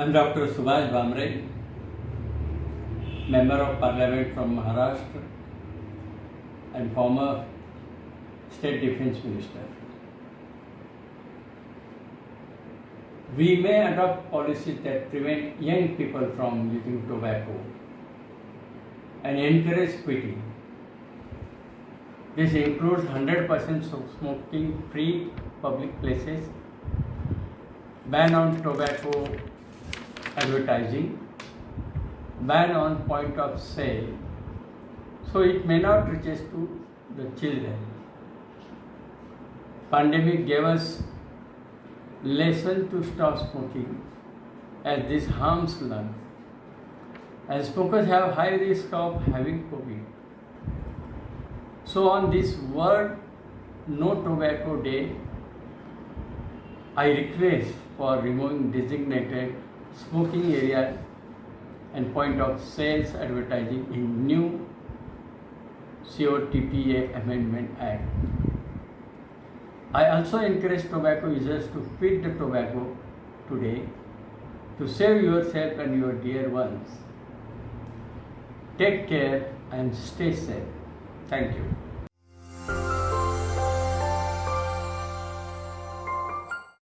I'm Dr. Subhash Bhamre, Member of Parliament from Maharashtra and former State Defense Minister. We may adopt policies that prevent young people from using tobacco and encourage quitting. This includes 100% smoking free public places, ban on tobacco advertising, ban on point of sale, so it may not reach to the children. Pandemic gave us lesson to stop smoking as this harms lungs. As smokers have high risk of having COVID. So on this World No Tobacco Day, I request for removing designated smoking area and point of sales advertising in new COTPA Amendment Act. I also encourage tobacco users to quit the tobacco today to save yourself and your dear ones. Take care and stay safe. Thank you.